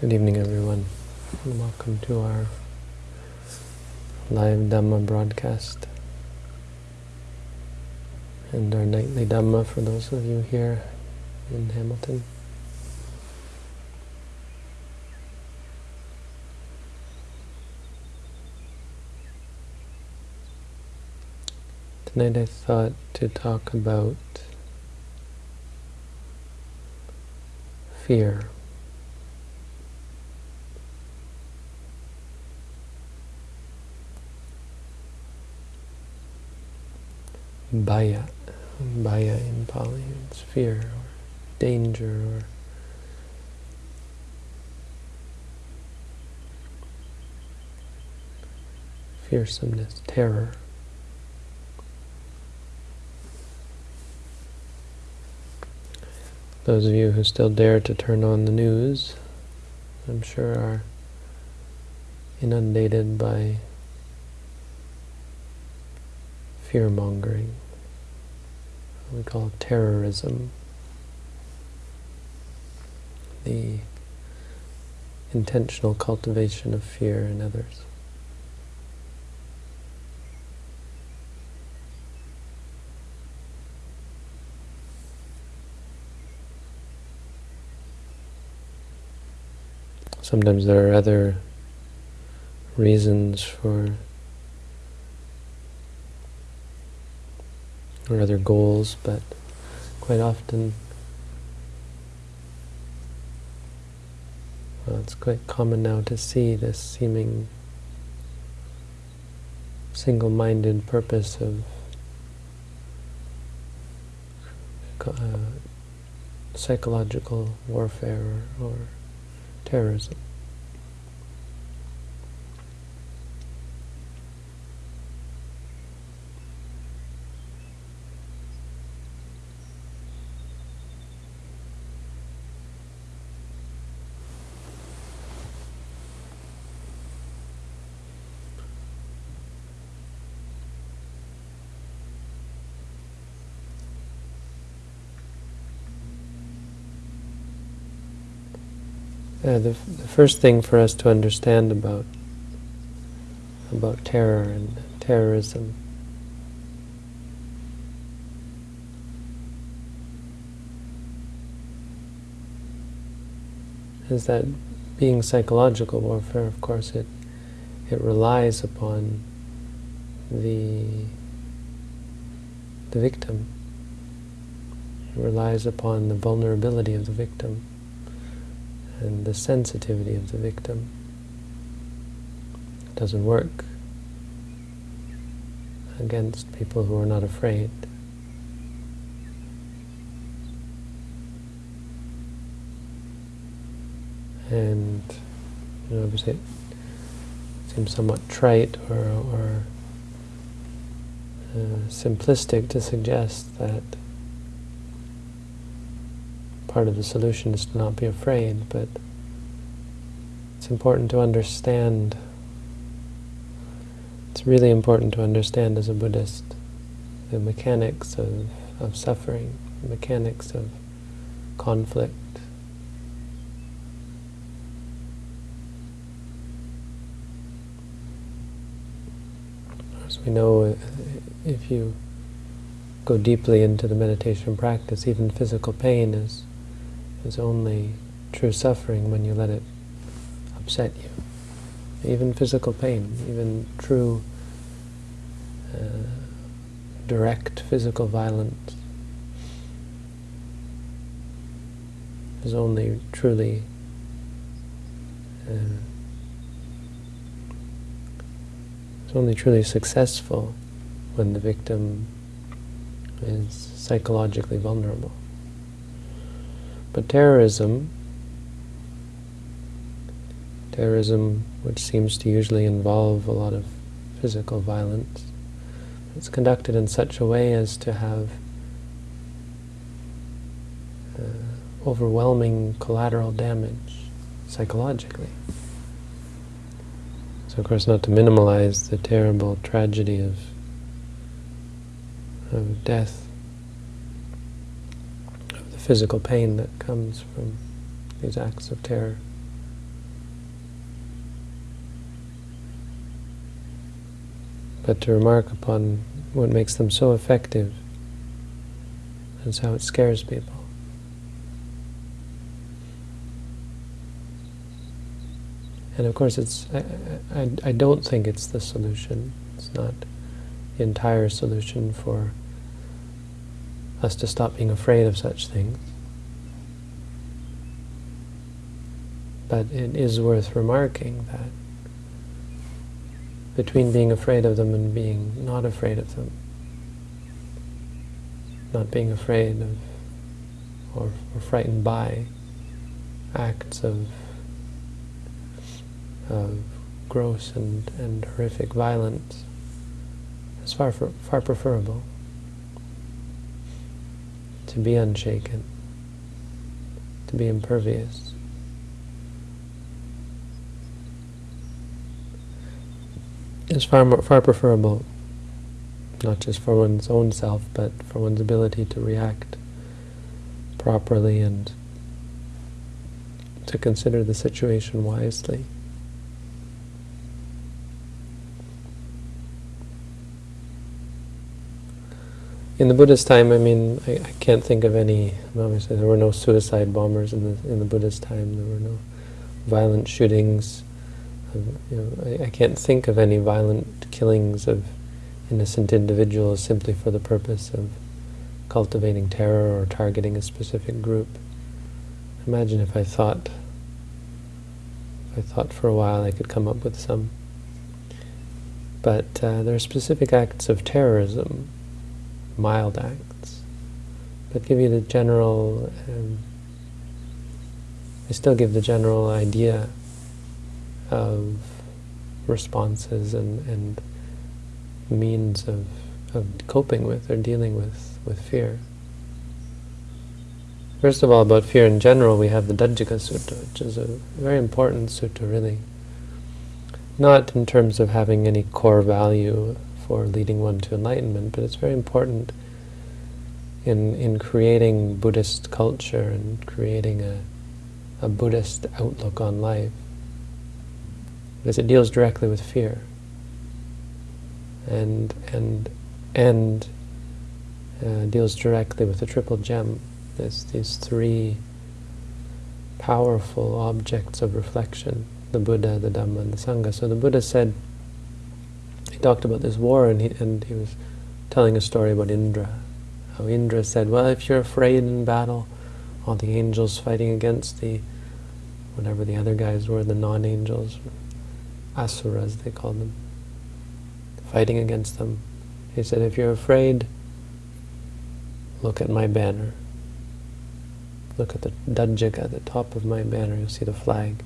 Good evening, everyone, welcome to our live Dhamma broadcast and our nightly Dhamma for those of you here in Hamilton. Tonight I thought to talk about fear. Bhaya. Bhaya in Pali, it's fear or danger or fearsomeness, terror. Those of you who still dare to turn on the news, I'm sure are inundated by fear-mongering. We call it terrorism. The intentional cultivation of fear in others. Sometimes there are other reasons for or other goals, but quite often well, it's quite common now to see this seeming single-minded purpose of uh, psychological warfare or, or terrorism. Uh, the, the first thing for us to understand about about terror and terrorism is that being psychological warfare, of course, it it relies upon the the victim. It relies upon the vulnerability of the victim and the sensitivity of the victim. It doesn't work against people who are not afraid. And you know, obviously it seems somewhat trite or, or uh, simplistic to suggest that part of the solution is to not be afraid, but it's important to understand, it's really important to understand as a Buddhist the mechanics of, of suffering, the mechanics of conflict. As we know, uh, if you go deeply into the meditation practice, even physical pain is is only true suffering when you let it upset you. Even physical pain, even true uh, direct physical violence is only truly uh, is only truly successful when the victim is psychologically vulnerable. But terrorism, terrorism which seems to usually involve a lot of physical violence, it's conducted in such a way as to have uh, overwhelming collateral damage psychologically. So of course not to minimalize the terrible tragedy of, of death physical pain that comes from these acts of terror. But to remark upon what makes them so effective is how it scares people. And of course, it's I, I, I don't think it's the solution. It's not the entire solution for us to stop being afraid of such things. But it is worth remarking that between being afraid of them and being not afraid of them, not being afraid of or, or frightened by acts of, of gross and, and horrific violence is far, far preferable to be unshaken, to be impervious. is far more, far preferable, not just for one's own self, but for one's ability to react properly and to consider the situation wisely. In the Buddhist time, I mean, I, I, can't think of any, obviously there were no suicide bombers in the, in the Buddhist time, there were no violent shootings, you know, I, I, can't think of any violent killings of innocent individuals simply for the purpose of cultivating terror or targeting a specific group. Imagine if I thought, if I thought for a while I could come up with some. But uh, there are specific acts of terrorism, mild acts, but give you the general, um, I still give the general idea of responses and, and means of, of coping with or dealing with, with fear. First of all, about fear in general, we have the Dhajagga Sutta, which is a very important sutta, really. Not in terms of having any core value for leading one to enlightenment, but it's very important in, in creating Buddhist culture and creating a, a Buddhist outlook on life because it deals directly with fear. And, and, and uh, deals directly with the triple gem. There's these three powerful objects of reflection, the Buddha, the Dhamma, and the Sangha. So the Buddha said, talked about this war, and he, and he was telling a story about Indra. How Indra said, well, if you're afraid in battle, all the angels fighting against the, whatever the other guys were, the non-angels, asuras, they call them, fighting against them. He said, if you're afraid, look at my banner. Look at the Dhajagga, the top of my banner, you'll see the flag.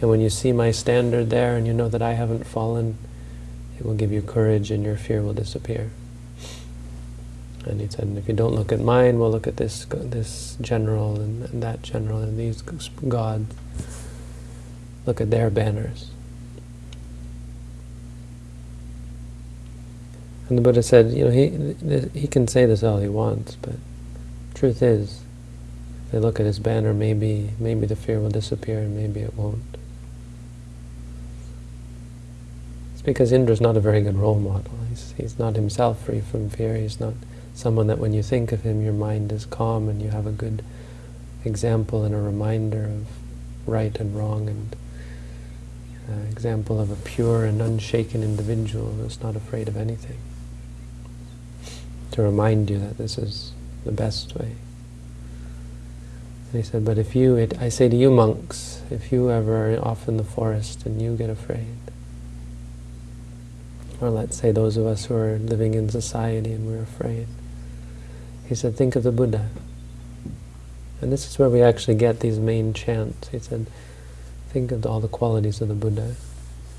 And when you see my standard there and you know that I haven't fallen, it will give you courage and your fear will disappear. And he said, if you don't look at mine, we'll look at this this general and, and that general and these gods. Look at their banners. And the Buddha said, you know, he, he can say this all he wants, but truth is, if they look at his banner, maybe, maybe the fear will disappear and maybe it won't. It's because Indra's not a very good role model. He's, he's not himself free from fear. He's not someone that when you think of him, your mind is calm and you have a good example and a reminder of right and wrong and uh, example of a pure and unshaken individual who's not afraid of anything to remind you that this is the best way. And he said, but if you, it, I say to you monks, if you ever are off in the forest and you get afraid, or let's say those of us who are living in society and we're afraid, he said, think of the Buddha. And this is where we actually get these main chants. He said, think of all the qualities of the Buddha.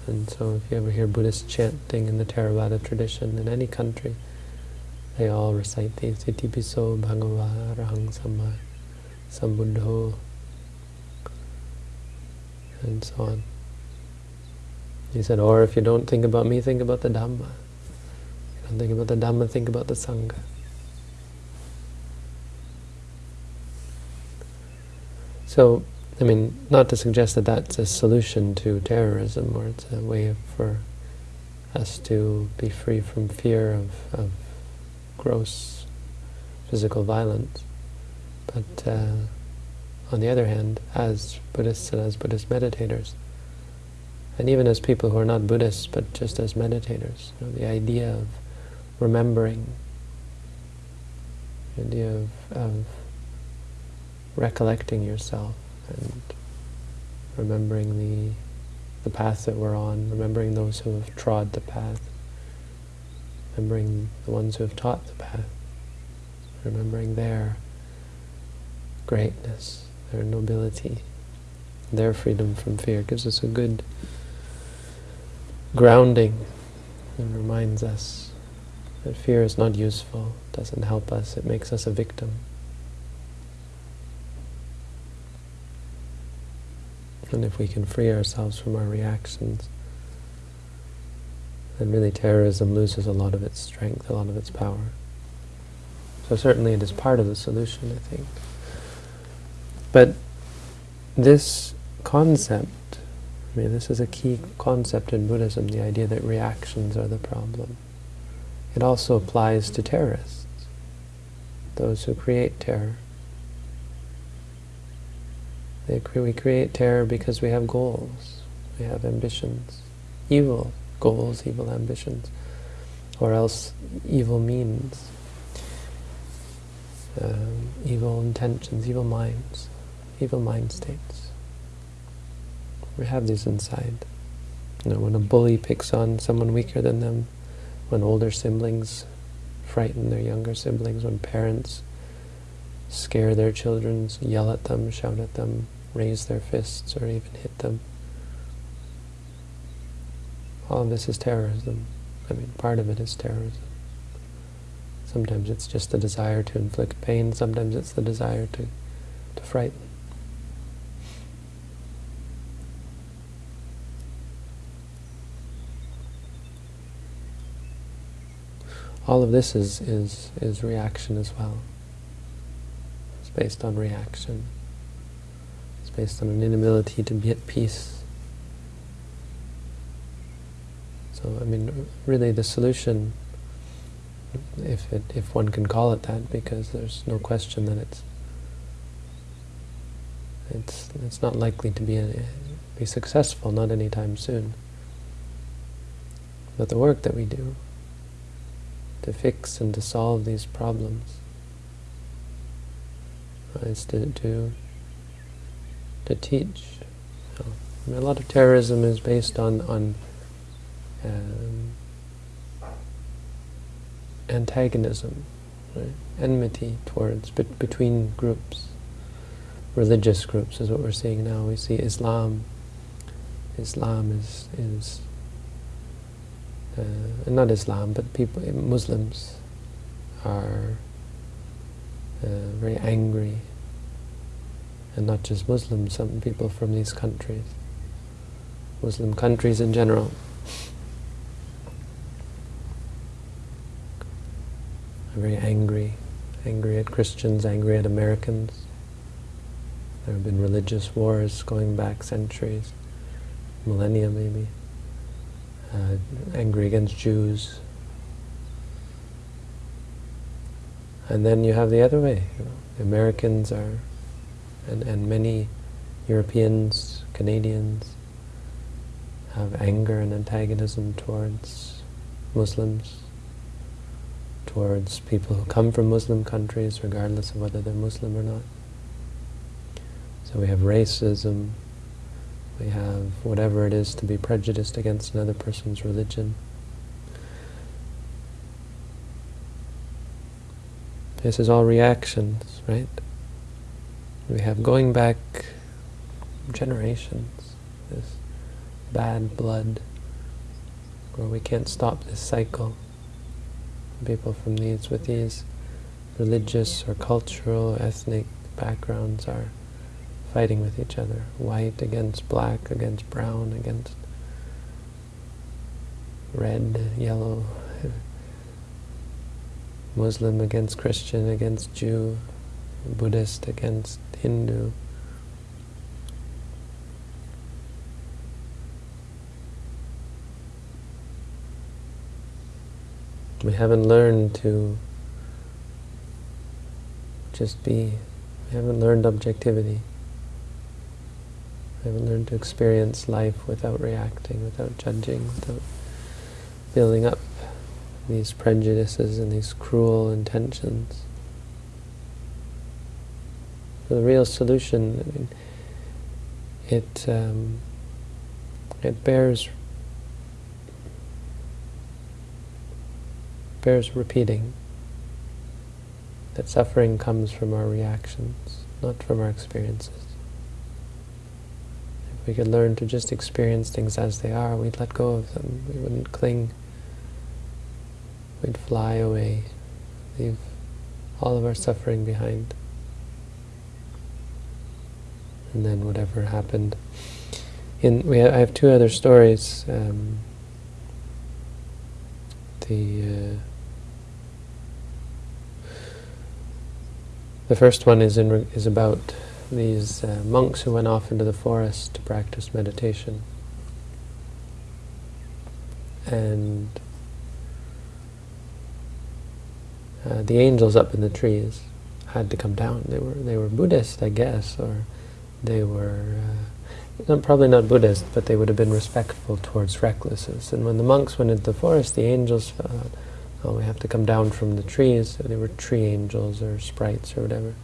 And so if you ever hear Buddhist chanting in the Theravada tradition in any country, they all recite these Itipiso Bhagava Arahang Samma Sambuddho and so on. He said, or if you don't think about me, think about the Dhamma. If You don't think about the Dhamma, think about the Sangha. So, I mean, not to suggest that that's a solution to terrorism or it's a way for us to be free from fear of, of gross physical violence. But uh, on the other hand, as Buddhists and as Buddhist meditators, and even as people who are not Buddhists, but just as meditators, you know, the idea of remembering, the idea of, of recollecting yourself and remembering the the path that we're on, remembering those who have trod the path, remembering the ones who have taught the path, remembering their greatness, their nobility, their freedom from fear gives us a good grounding and reminds us that fear is not useful, doesn't help us, it makes us a victim. And if we can free ourselves from our reactions, then really terrorism loses a lot of its strength, a lot of its power. So certainly it is part of the solution, I think. But this concept, I mean, this is a key concept in Buddhism, the idea that reactions are the problem. It also applies to terrorists, those who create terror. Cre we create terror because we have goals, we have ambitions, evil goals, evil ambitions, or else evil means, um, evil intentions, evil minds evil mind states. We have these inside. You know, when a bully picks on someone weaker than them, when older siblings frighten their younger siblings, when parents scare their children, yell at them, shout at them, raise their fists, or even hit them. All of this is terrorism. I mean, part of it is terrorism. Sometimes it's just the desire to inflict pain, sometimes it's the desire to, to frighten. All of this is, is, is reaction as well. It's based on reaction. It's based on an inability to be at peace. So, I mean, really the solution, if, it, if one can call it that, because there's no question that it's it's it's not likely to be a, be successful, not anytime soon. But the work that we do, to fix and to solve these problems. Is to, to, to teach. I mean, a lot of terrorism is based on, on um, antagonism, right? enmity towards, be between groups. Religious groups is what we're seeing now. We see Islam. Islam is, is uh, not Islam, but people, Muslims are uh, very angry, and not just Muslims, some people from these countries, Muslim countries in general, are very angry, angry at Christians, angry at Americans. There have been religious wars going back centuries, millennia maybe uh, angry against Jews. And then you have the other way. You know, the Americans are, and, and many Europeans, Canadians, have anger and antagonism towards Muslims, towards people who come from Muslim countries, regardless of whether they're Muslim or not. So we have racism, we have whatever it is to be prejudiced against another person's religion. This is all reactions, right? We have going back generations, this bad blood, where we can't stop this cycle. People from these, with these religious or cultural, ethnic backgrounds are fighting with each other. White against black, against brown, against red, yellow. Muslim against Christian, against Jew, Buddhist against Hindu. We haven't learned to just be. We haven't learned objectivity. Haven't learned to experience life without reacting, without judging, without building up these prejudices and these cruel intentions. So the real solution, I mean, it um, it bears bears repeating that suffering comes from our reactions, not from our experiences. We could learn to just experience things as they are, we'd let go of them. We wouldn't cling. We'd fly away, leave all of our suffering behind. And then whatever happened. In we ha I have two other stories. Um, the uh, The first one is, in, is about these uh, monks who went off into the forest to practice meditation. And uh, the angels up in the trees had to come down. They were they were Buddhist, I guess, or they were uh, probably not Buddhist, but they would have been respectful towards recluses. And when the monks went into the forest, the angels uh, Oh, we have to come down from the trees. So They were tree angels or sprites or whatever.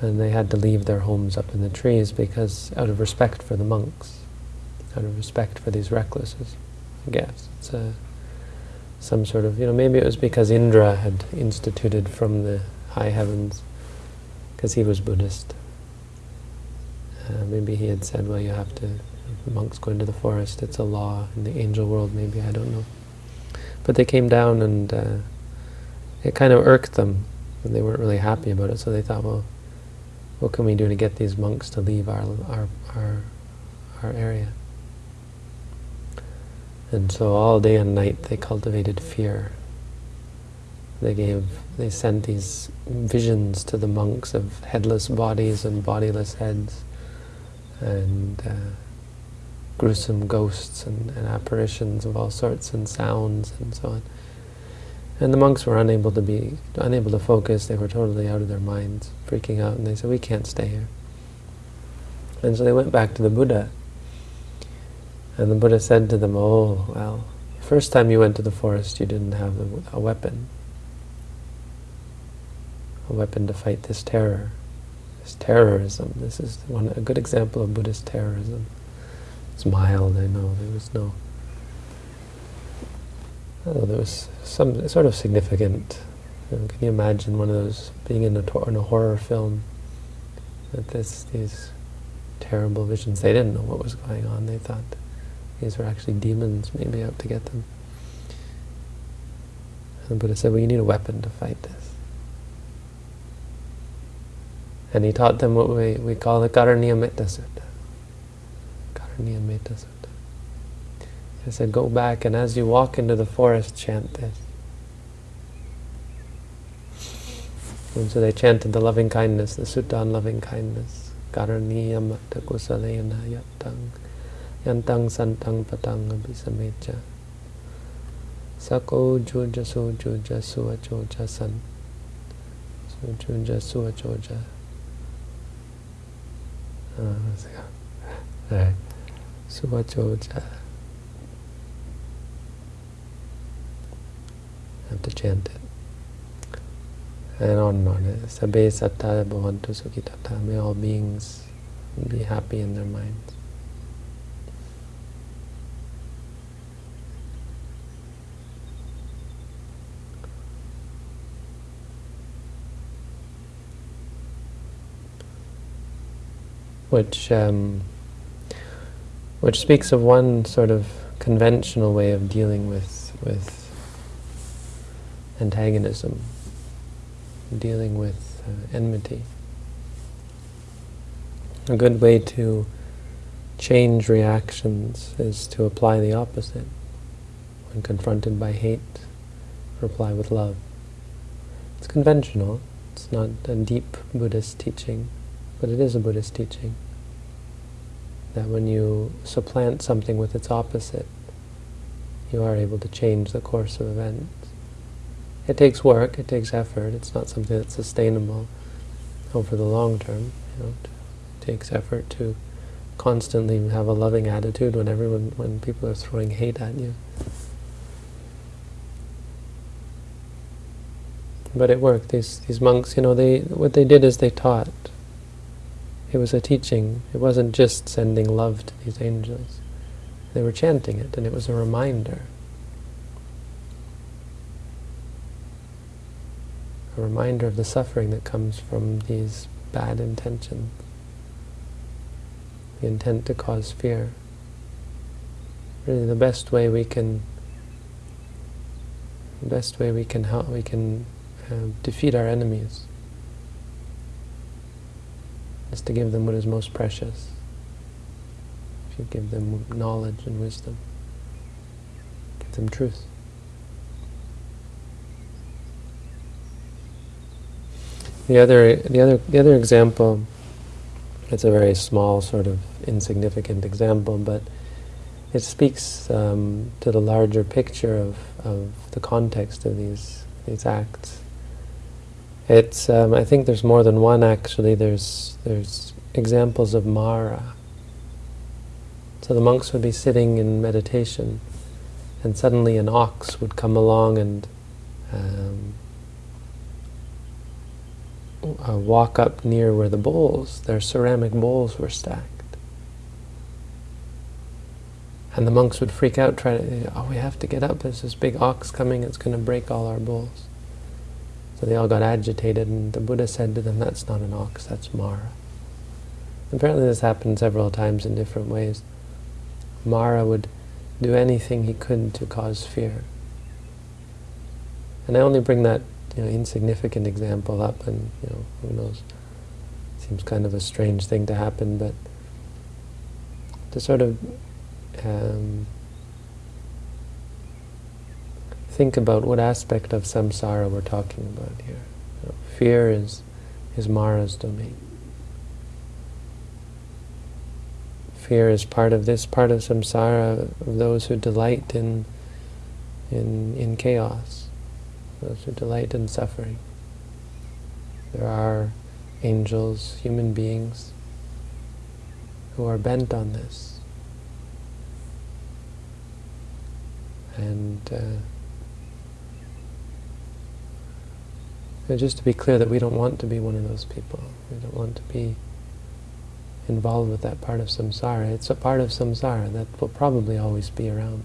And they had to leave their homes up in the trees because, out of respect for the monks, out of respect for these recluses, I guess. It's a, some sort of, you know, maybe it was because Indra had instituted from the high heavens, because he was Buddhist. Uh, maybe he had said, well, you have to, monks go into the forest, it's a law in the angel world, maybe, I don't know. But they came down and uh, it kind of irked them, and they weren't really happy about it, so they thought, well, what can we do to get these monks to leave our, our, our, our area? And so all day and night they cultivated fear. They gave, they sent these visions to the monks of headless bodies and bodiless heads, and uh, gruesome ghosts and, and, apparitions of all sorts and sounds and so on. And the monks were unable to be, unable to focus, they were totally out of their minds, freaking out, and they said, we can't stay here. And so they went back to the Buddha. And the Buddha said to them, oh, well, the first time you went to the forest you didn't have a weapon. A weapon to fight this terror, this terrorism. This is one, a good example of Buddhist terrorism. It's mild, I know. There was no... Oh, there was some sort of significant... You know, can you imagine one of those, being in a, in a horror film, that this, these terrible visions, they didn't know what was going on. They thought these were actually demons maybe out to get them. And the Buddha said, well, you need a weapon to fight this. And he taught them what we, we call the Karaniya Metta Sutta. Metta Sutta. I said, go back and as you walk into the forest, chant this. And so they chanted the loving kindness, the sutta on loving kindness. Karaniya matta kusalena yattang yantang santang patang abhisamecha. Sako juja su juja suwa joja san. Su juja suwa joja. Uh, All right. Suvachoja. Have to chant it. And on and on. Sabe satta bhavantu sukhitata. May all beings be happy in their minds. Which um, which speaks of one sort of conventional way of dealing with with antagonism, dealing with uh, enmity. A good way to change reactions is to apply the opposite. When confronted by hate, reply with love. It's conventional, it's not a deep Buddhist teaching, but it is a Buddhist teaching that when you supplant something with its opposite, you are able to change the course of events. It takes work, it takes effort, it's not something that's sustainable over the long term. You know, it takes effort to constantly have a loving attitude when everyone, when people are throwing hate at you. But it worked. These these monks, you know, they what they did is they taught. It was a teaching. It wasn't just sending love to these angels. They were chanting it, and it was a reminder. A reminder of the suffering that comes from these bad intentions. The intent to cause fear. Really the best way we can the best way we can help we can uh, defeat our enemies is to give them what is most precious If you give them knowledge and wisdom. Give them truth. The other, the other, the other example, it's a very small, sort of insignificant example, but it speaks um, to the larger picture of, of the context of these these acts. It's um, I think there's more than one actually. There's there's examples of Mara so the monks would be sitting in meditation, and suddenly an ox would come along and um, uh, walk up near where the bowls, their ceramic bowls, were stacked. And the monks would freak out, try to, oh, we have to get up, there's this big ox coming, it's going to break all our bowls. So they all got agitated, and the Buddha said to them, that's not an ox, that's Mara. Apparently this happened several times in different ways. Mara would do anything he could to cause fear. And I only bring that you know, insignificant example up, and you know, who knows, seems kind of a strange thing to happen, but to sort of um, think about what aspect of samsara we're talking about here. You know, fear is, is Mara's domain. Fear is part of this part of samsara, of those who delight in, in, in chaos, those who delight in suffering. There are angels, human beings, who are bent on this. And uh, just to be clear that we don't want to be one of those people. We don't want to be involved with that part of samsara. It's a part of samsara that will probably always be around.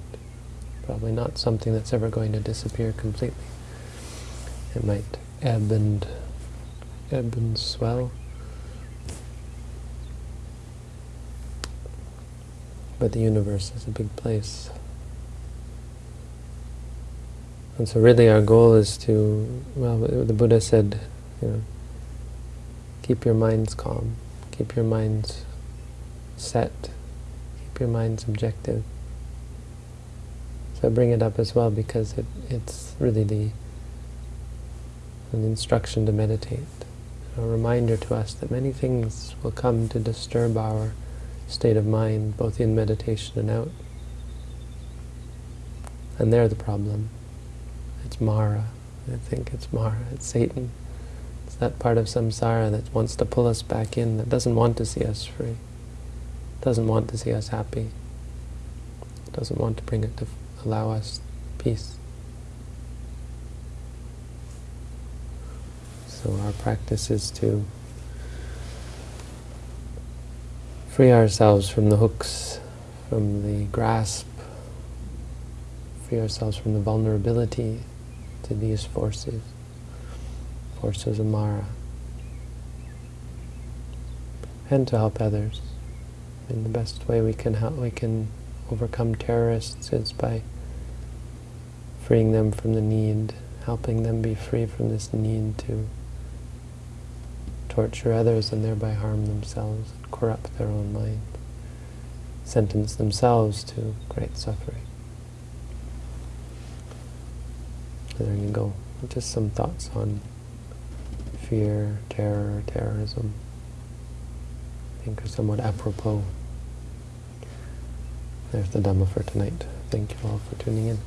Probably not something that's ever going to disappear completely. It might ebb and ebb and swell. But the universe is a big place. And so really our goal is to, well, the Buddha said, you know, keep your minds calm. Keep your minds set. Keep your minds objective. So I bring it up as well because it, it's really the an instruction to meditate. A reminder to us that many things will come to disturb our state of mind, both in meditation and out. And they're the problem. It's Mara. I think it's Mara. It's Satan It's that part of samsara that wants to pull us back in, that doesn't want to see us free, doesn't want to see us happy, doesn't want to bring it to allow us peace. So our practice is to free ourselves from the hooks, from the grasp, free ourselves from the vulnerability to these forces forces of Mara, and to help others. And the best way we can help, we can overcome terrorists is by freeing them from the need, helping them be free from this need to torture others and thereby harm themselves, and corrupt their own mind, sentence themselves to great suffering. there you go. Just some thoughts on fear, terror, terrorism, I think are somewhat apropos. There's the Dhamma for tonight. Thank you all for tuning in.